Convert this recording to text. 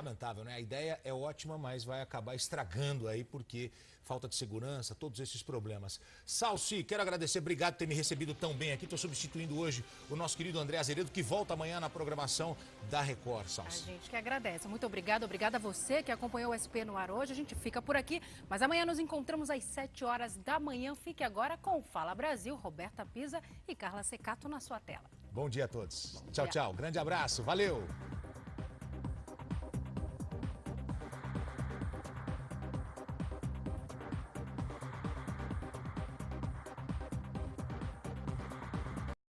Lamentável, né? A ideia é ótima, mas vai acabar estragando aí porque falta de segurança, todos esses problemas. Salsi, quero agradecer, obrigado por ter me recebido tão bem aqui. Estou substituindo hoje o nosso querido André Azeredo, que volta amanhã na programação da Record, Salsi. A gente que agradece. Muito obrigado, obrigada a você que acompanhou o SP no ar hoje. A gente fica por aqui, mas amanhã nos encontramos às 7 horas da manhã. Fique agora com Fala Brasil, Roberta Pisa e Carla Secato na sua tela. Bom dia a todos. Bom tchau, dia. tchau. Grande abraço. Valeu.